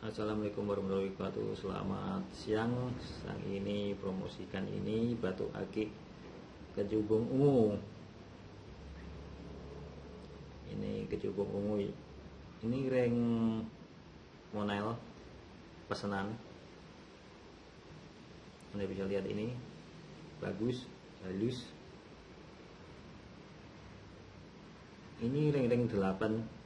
Assalamualaikum warahmatullahi wabarakatuh. Selamat siang. Sang ini promosikan ini Batu akik kejubung ungu. Ini kejubung ungu. Ini ring Monel Pesanan. Anda bisa lihat ini. Bagus Halus. Ini ring-ring 8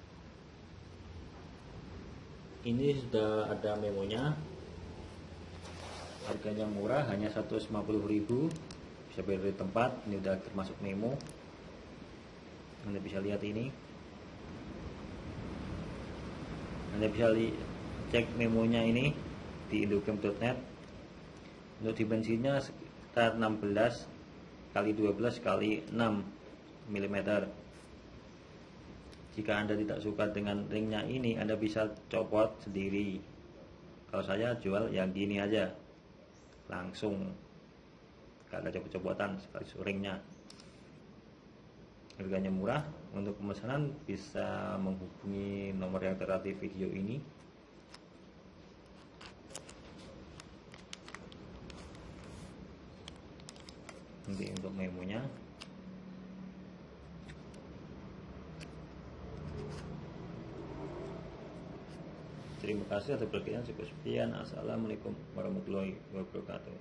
ini sudah ada memonya. Harganya murah hanya 150.000 bisa beli di tempat ini udah termasuk memo. Anda bisa lihat ini. Anda bisa cek memonya ini di indocam.net untuk dimensinya sekitar 16 kali 12 kali 6 mm jika Anda tidak suka dengan ringnya ini, Anda bisa copot sendiri. Kalau saya jual yang gini aja. Langsung. Gak ada copot-copotan sekali ringnya. Harganya murah. Untuk pemesanan bisa menghubungi nomor yang tertera di video ini. Nanti untuk memonya Terima kasih atas perhatian. Sekian. Assalamualaikum warahmatullahi wabarakatuh.